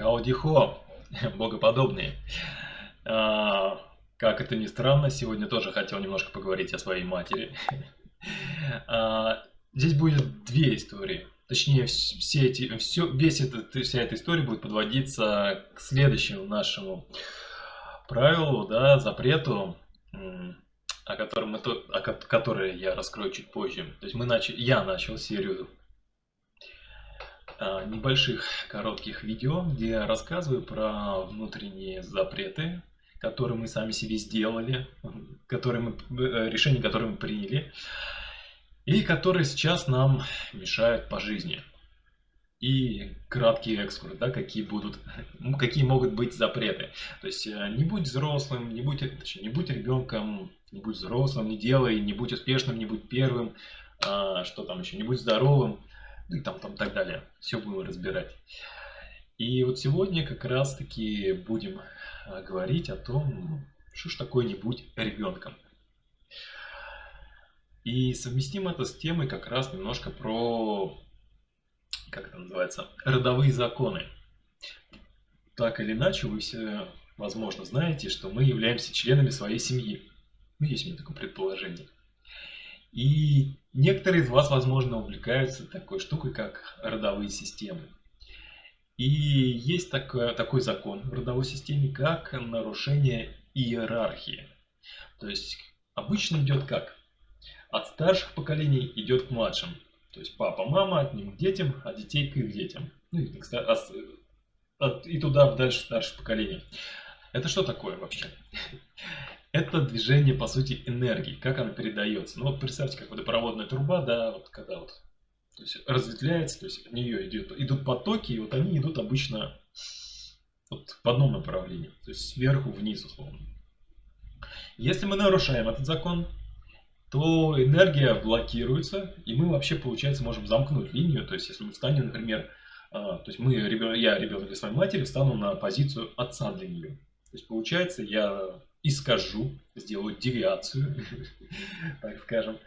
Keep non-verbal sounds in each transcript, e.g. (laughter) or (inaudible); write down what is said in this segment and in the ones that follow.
Хаудихо, (laughs) богоподобные. А, как это ни странно, сегодня тоже хотел немножко поговорить о своей матери. (laughs) А, здесь будет две истории. Точнее, все эти, все, весь этот, вся эта история будет подводиться к следующему нашему правилу, да, запрету, о котором, мы, о которое я раскрою чуть позже. То есть мы начали, я начал серию небольших коротких видео, где я рассказываю про внутренние запреты, которые мы сами себе сделали, которые мы, э, решения, которые мы приняли, и которые сейчас нам мешают по жизни. И краткий экскурс, да, какие будут, (laughs) какие могут быть запреты. То есть э, не будь взрослым, не будь, точнее, не будь ребенком, не будь взрослым, не делай, не будь успешным, не будь первым, а, что там еще, не будь здоровым ну и там, там так далее. Все будем разбирать. И вот сегодня как раз таки будем а, говорить о том, что ж такое не будь ребенком. И совместим это с темой как раз немножко про, как это называется, родовые законы. Так или иначе, вы все, возможно, знаете, что мы являемся членами своей семьи. Ну, есть у меня такое предположение. И некоторые из вас, возможно, увлекаются такой штукой, как родовые системы. И есть такой, такой закон в родовой системе, как нарушение иерархии. То есть обычно идет как? От старших поколений идет к младшим. То есть папа, мама от них к детям, а детей к их детям. Ну и, и туда дальше старших поколений. Это что такое вообще? Это движение, по сути, энергии, как она передается. Ну вот представьте, как водопроводная труба, да, вот когда вот то есть разветвляется, то есть от нее идет, идут потоки, и вот они идут обычно вот в одном направлении, то есть сверху вниз, условно. Если мы нарушаем этот закон, то энергия блокируется, и мы вообще, получается, можем замкнуть линию. То есть, если мы встанем, например, а, то есть мы, я, ребенок для своей матери, встану на позицию отца для нее. То есть, получается, я искажу, сделаю девиацию, (laughs) так скажем,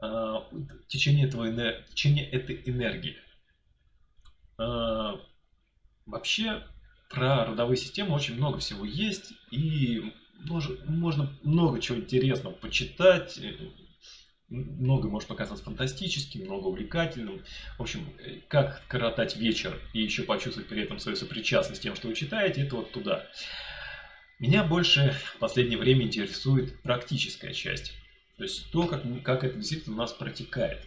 а, течение, этого, течение этой энергии. А, вообще, про родовые системы очень много всего есть, и можно много чего интересного почитать, много может показаться фантастическим, много увлекательным. В общем, как коротать вечер и еще почувствовать при этом свою сопричастность с тем, что вы читаете, это вот туда. Меня больше в последнее время интересует практическая часть. То есть то, как, как это действительно у нас протекает.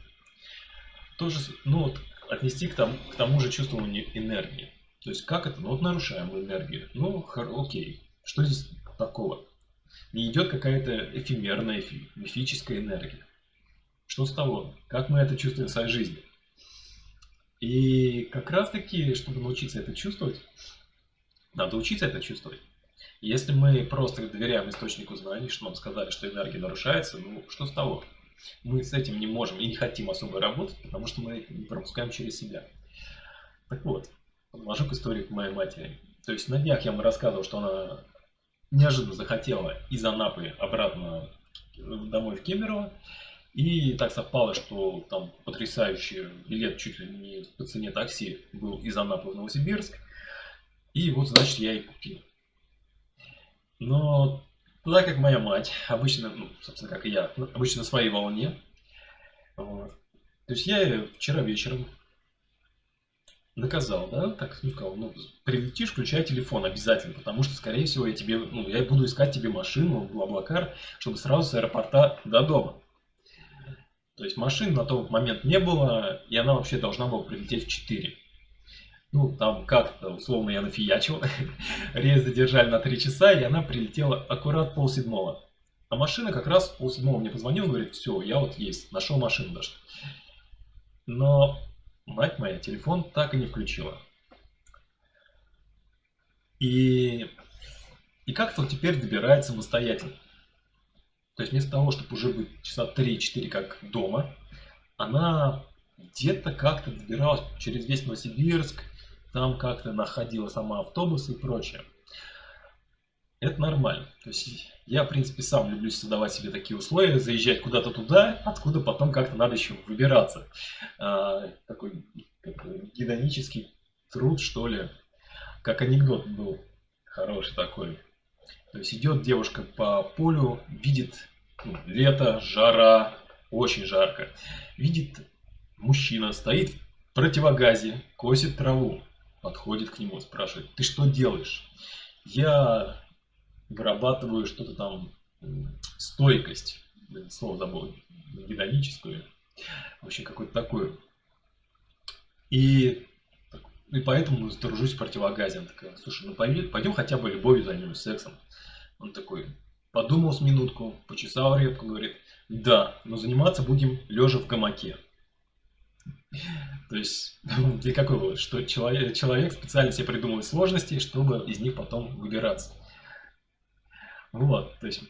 Тоже, ну вот, отнести к тому, к тому же чувствованию энергии. То есть как это? Ну вот нарушаем энергию. Ну, окей. Что здесь такого? Не идет какая-то эфемерная, мифическая энергия. Что с того? Как мы это чувствуем в своей жизни? И как раз таки, чтобы научиться это чувствовать, надо учиться это чувствовать. Если мы просто доверяем источнику знаний, что нам сказали, что энергия нарушается, ну что с того? Мы с этим не можем и не хотим особо работать, потому что мы пропускаем через себя. Так вот, подложу к истории к моей матери. То есть на днях я вам рассказывал, что она неожиданно захотела из Анапы обратно домой в Кемерово. И так совпало, что там потрясающий билет чуть ли не по цене такси был из Анапы в Новосибирск. И вот, значит, я и купил. Но туда, как моя мать, обычно, ну, собственно, как и я, обычно на своей волне. Вот. То есть я вчера вечером наказал, да, так ну, сказал, ну, прилетишь, включай телефон обязательно, потому что, скорее всего, я тебе, ну, я буду искать тебе машину, Блаблакар, чтобы сразу с аэропорта до дома. То есть машин на тот момент не было, и она вообще должна была прилететь в 4. Ну, там как-то, условно, я нафиячил. (laughs) Рейс задержали на 3 часа, и она прилетела аккурат полседьмого. А машина как раз полседьмого мне позвонила, говорит, все, я вот есть, нашел машину даже. Но мать моя телефон так и не включила. И, и как-то вот теперь добирает самостоятельно. То есть вместо того, чтобы уже быть часа 3-4 как дома, она где-то как-то добиралась через весь Новосибирск, там как-то находила сама автобус и прочее. Это нормально. То есть я, в принципе, сам люблю создавать себе такие условия, заезжать куда-то туда, откуда потом как-то надо еще выбираться. А, такой как, гедонический труд, что ли. как анекдот был хороший такой. То есть идет девушка по полю, видит ну, лето, жара, очень жарко. Видит мужчина, стоит в противогазе, косит траву. Подходит к нему, спрашивает, ты что делаешь? Я вырабатываю что-то там, стойкость, слово забыл, гидоническую, в общем, какое-то такое. И, и поэтому дружусь в противогазе. Она такая, слушай, ну пойдем, пойдем хотя бы любовью займемся, сексом. Он такой, подумал с минутку, почесал репку, говорит, да, но заниматься будем лежа в гамаке. То есть, (laughs) для какой вывод? Что человек, человек специально себе придумывает сложности, чтобы из них потом выбираться. Вот, то есть,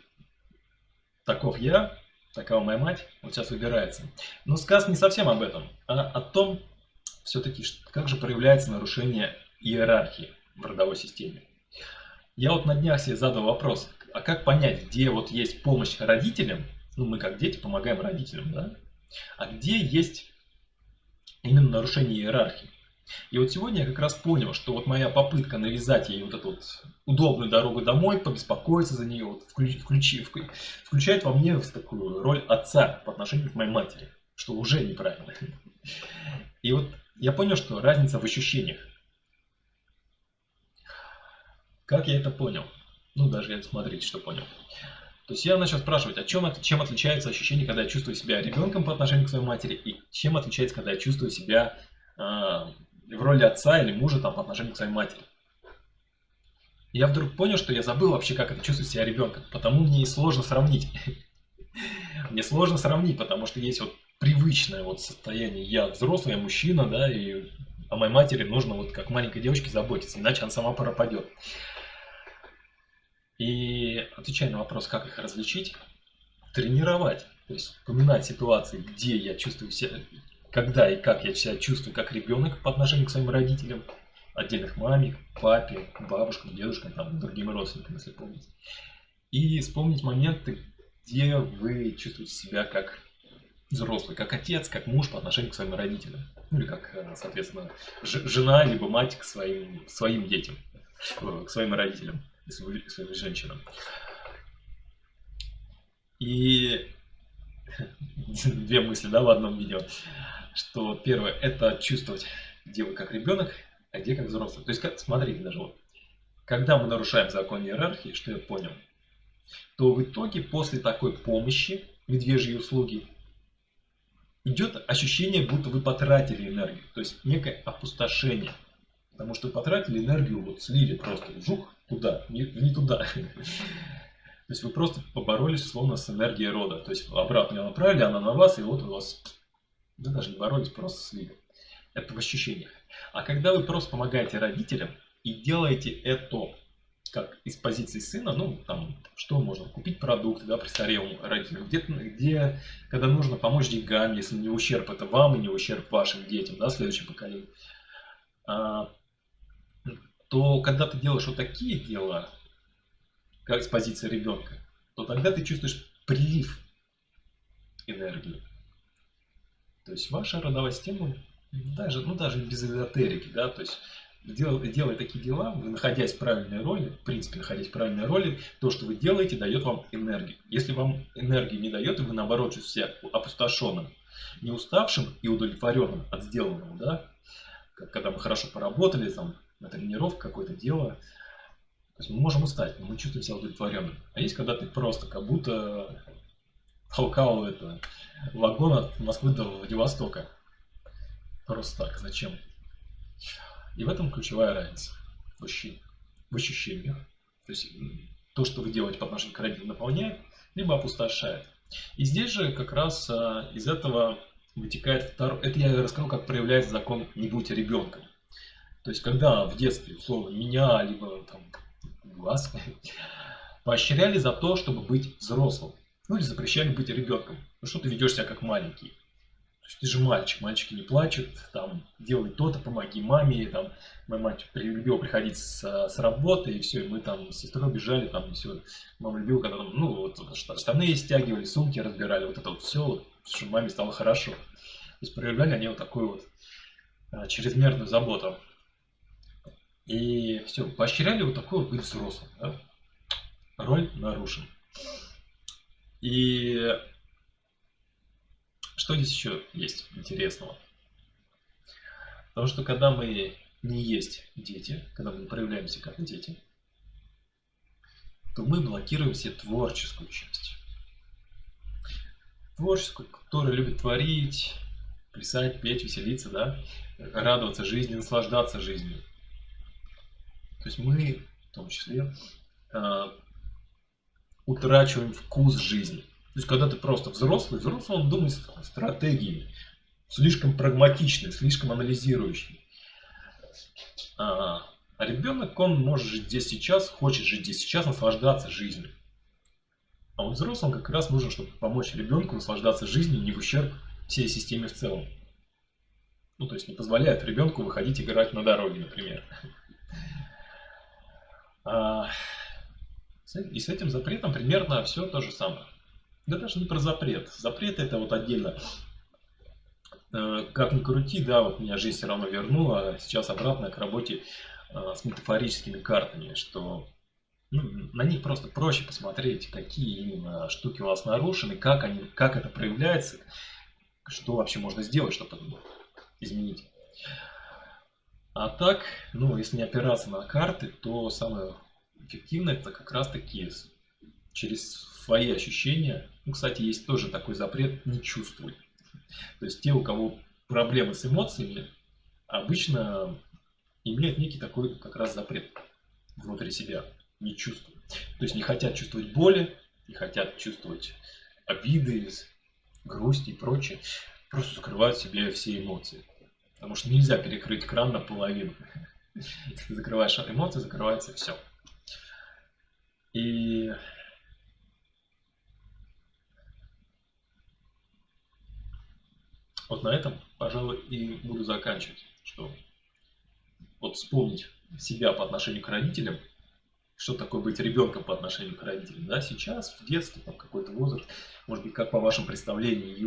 таков я, такова моя мать, вот сейчас выбирается. Но сказ не совсем об этом, а о том, все-таки, как же проявляется нарушение иерархии в родовой системе. Я вот на днях себе задал вопрос, а как понять, где вот есть помощь родителям, ну мы как дети помогаем родителям, да, а где есть именно нарушение иерархии. И вот сегодня я как раз понял, что вот моя попытка навязать ей вот эту вот удобную дорогу домой, побеспокоиться за нее, вот включ, включи, включает во мне такую роль отца по отношению к моей матери, что уже неправильно. И вот я понял, что разница в ощущениях. Как я это понял? Ну, даже я смотрите, что понял. То есть я начал спрашивать, а чем, чем отличается ощущение, когда я чувствую себя ребенком по отношению к своей матери, и чем отличается, когда я чувствую себя э, в роли отца или мужа там, по отношению к своей матери. И я вдруг понял, что я забыл вообще, как это чувствовать себя ребенком, потому мне и сложно сравнить. (laughs) Мне сложно сравнить, потому что есть вот привычное вот состояние. Я взрослый, я мужчина, да, и о моей матери нужно вот как маленькой девочке заботиться, иначе она сама пропадет. И отвечая на вопрос, как их различить, тренировать. То есть вспоминать ситуации, где я чувствую себя, когда и как я себя чувствую как ребенок по отношению к своим родителям, отдельных маме, папе, бабушкам, дедушкам, там, другим родственникам, если помните. И вспомнить моменты, где вы чувствуете себя как взрослый, как отец, как муж по отношению к своим родителям. Ну или как, э, соответственно, жена либо мать к своим, своим детям, э, к своим родителям своим женщинам. И (laughs) две мысли, да, в одном видео. Что первое, это чувствовать, где вы как ребенок, а где как взрослый. То есть, как, смотрите даже вот, когда мы нарушаем закон иерархии, что я понял, то в итоге после такой помощи, медвежьей услуги, идет ощущение, будто вы потратили энергию. То есть некое опустошение. Потому что потратили энергию, вот слили просто, жух, туда, не, не туда. То есть вы просто поборолись словно с энергией рода. То есть обратно ее направили, она на вас, и вот у вас... Вы даже не боролись, просто слили. Это в ощущениях. А когда вы просто помогаете родителям и делаете это как из позиции сына, ну, там, что можно, купить продукты, да, престарелым родителям, где, где, когда нужно помочь деньгами, если не ущерб это вам и не ущерб вашим детям, да, следующим поколениям, а, то когда ты делаешь вот такие дела, как с позиции ребенка, то тогда ты чувствуешь прилив энергии. То есть ваша родовая система, даже, ну даже без эзотерики, да, то есть делая, делая такие дела, вы находясь в правильной роли, в принципе, находясь в правильной роли, то, что вы делаете, дает вам энергию. Если вам энергии не дает, и вы наоборот чувствуете себя опустошенным, не уставшим и удовлетворенным от сделанного, да, когда мы хорошо поработали, там, на тренировку какое-то дело. То есть мы можем устать, но мы чувствуем себя удовлетворенным. А есть, когда ты просто как будто толкал это вагон от Москвы до Владивостока. Просто так, зачем? И в этом ключевая разница в ощущениях. То есть то, что вы делаете по отношению к родителям, наполняет, либо опустошает. И здесь же как раз а, из этого вытекает второй... Это я расскажу, как проявляется закон «не будь ребенком». То есть, когда в детстве, условно, меня, либо там, вас (laughs) поощряли за то, чтобы быть взрослым. Ну или запрещали быть ребенком. Ну что ты ведешь себя как маленький? То есть ты же мальчик, мальчики не плачут, там, делай то-то, помоги маме, там, моя мать любила приходить с, с работы, и все, и мы там с сестрой бежали, там, и все, мама любила, когда там, ну, вот, штаны стягивали, сумки разбирали, вот это вот все, чтобы маме стало хорошо. То есть проявляли они вот такую вот а, чрезмерную заботу И все, поощряли вот такой вот быть взрослым. Да? Роль нарушена. И что здесь еще есть интересного? Потому что когда мы не есть дети, когда мы проявляемся как дети, то мы блокируем себе творческую часть. Творческую, которая любит творить, плясать, петь, веселиться, да, радоваться жизни, наслаждаться жизнью. То есть мы, в том числе, э, утрачиваем вкус жизни. То есть, когда ты просто взрослый, взрослый он думает стратегиями, слишком прагматичный, слишком анализирующий. А, а ребенок, он может жить здесь сейчас, хочет жить здесь сейчас, наслаждаться жизнью. А вот взрослым как раз нужно, чтобы помочь ребенку наслаждаться жизнью не в ущерб всей системе в целом. Ну, то есть не позволяет ребенку выходить играть на дороге, например. А, и с этим запретом примерно все то же самое. Да даже не про запрет. Запрет это вот отдельно. Э, как ни крути, да, вот меня жизнь все равно вернула, а сейчас обратно к работе э, с метафорическими картами, что ну, на них просто проще посмотреть, какие именно штуки у вас нарушены, как, они, как это проявляется, что вообще можно сделать, чтобы изменить. А так, ну, если не опираться на карты, то самое эффективное это как раз таки через свои ощущения. Ну, кстати, есть тоже такой запрет «не чувствуй». То есть те, у кого проблемы с эмоциями, обычно имеют некий такой как раз запрет внутри себя «не чувствуй». То есть не хотят чувствовать боли, не хотят чувствовать обиды, грусть и прочее. Просто закрывают себе все эмоции. Потому что нельзя перекрыть кран наполовину. Если закрываешь эмоции, закрывается все. И вот на этом, пожалуй, и буду заканчивать, что вот вспомнить себя по отношению к родителям, что такое быть ребенком по отношению к родителям, да, сейчас, в детстве, там какой-то возраст, может быть, как по вашему представлению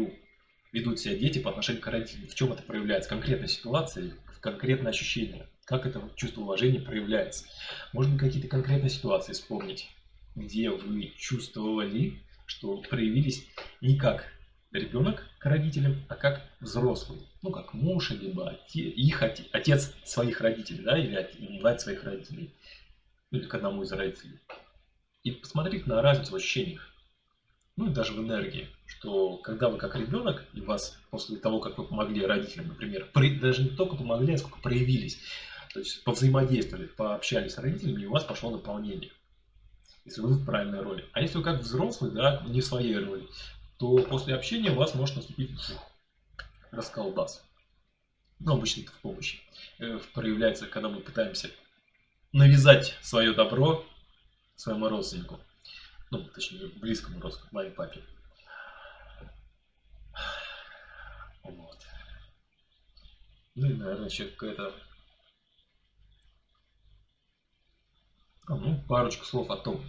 ведут себя дети по отношению к родителям, в чем это проявляется, конкретной ситуации, конкретное ощущение, как это чувство уважения проявляется. Быть, какие-то конкретные ситуации вспомнить, где вы чувствовали, что проявились не как ребенок к родителям, а как взрослый. Ну, как муж, либо отец, их отец, отец своих родителей, да, или мать своих родителей, или к одному из родителей. И посмотреть на разницу в ощущениях, ну и даже в энергии, что когда вы как ребенок, и вас после того, как вы помогли родителям, например, при, даже не только помогли, а сколько проявились, то есть повзаимодействовали, пообщались с родителями, и у вас пошло наполнение если вы в правильной роли. А если вы как взрослый, да, не в своей роли, то после общения у вас может наступить расколбас. Ну, обычно это в помощи. Э, проявляется, когда мы пытаемся навязать свое добро своему родственнику. Ну, точнее, близкому родственнику, моей папе. Вот. Ну и, наверное, еще какая-то... А, ну, парочку слов о том,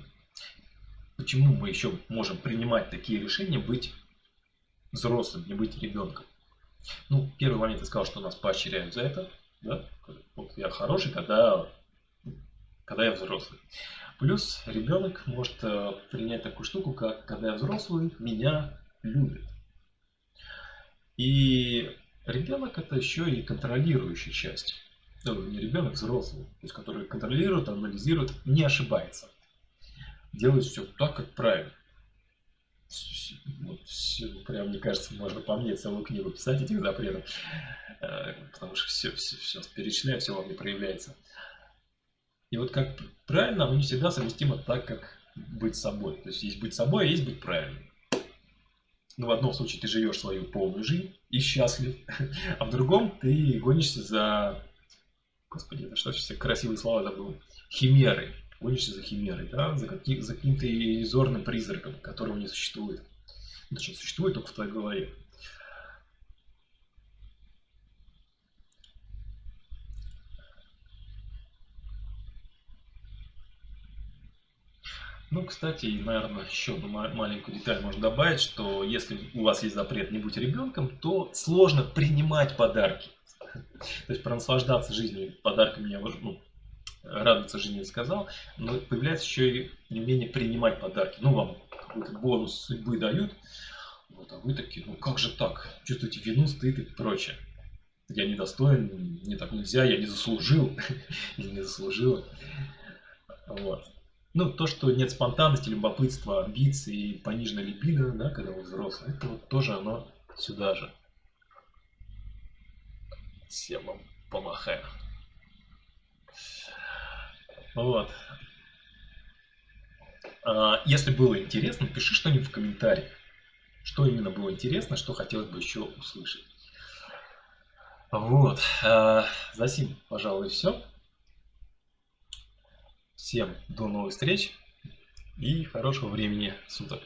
почему мы еще можем принимать такие решения, быть взрослым, не быть ребенком. Ну, первый момент я сказал, что нас поощряют за это. Да? Вот я хороший, когда, когда я взрослый. Плюс ребенок может э, принять такую штуку, как когда я взрослый, меня любит. И ребенок это еще и контролирующая часть. Ну, не ребенок, взрослый, то есть который контролирует, анализирует, не ошибается делать все так, как правильно. Вот, все, прям, мне кажется, можно по мне целую книгу писать этих запретов, э, потому что все, все, все перечисляю, все вам не проявляется. И вот как правильно, оно не всегда совместимо так, как быть собой. То есть есть быть собой, а есть быть правильным. Но в одном случае ты живешь свою полную жизнь и счастлив, (laughs) а в другом ты гонишься за... Господи, это что все красивые слова забыл. Химеры гонишься за химерой, да, за, каким, за каким-то иллюзорным призраком, которого не существует. Ну, точнее, существует только в твоей голове. Ну, кстати, наверное, еще одну маленькую деталь можно добавить, что если у вас есть запрет не быть ребенком, то сложно принимать подарки. (laughs) То есть пронаслаждаться жизнью подарками, ну, радоваться жене сказал, но появляется еще и неумение принимать подарки. Ну, вам какой-то бонус судьбы дают, вот, а вы такие, ну как же так? Чувствуете вину, стыд и прочее. Я недостоин, мне так нельзя, я не заслужил (laughs) не заслужила. Вот. Ну, то, что нет спонтанности, любопытства, амбиций пониженной либидо, да, когда вы взрослый, это вот тоже оно сюда же. Всем вам помахаю. Вот. А, если было интересно, пиши что-нибудь в комментариях. Что именно было интересно, что хотелось бы еще услышать. Вот. А, за сим, пожалуй, все. Всем до новых встреч и хорошего времени суток.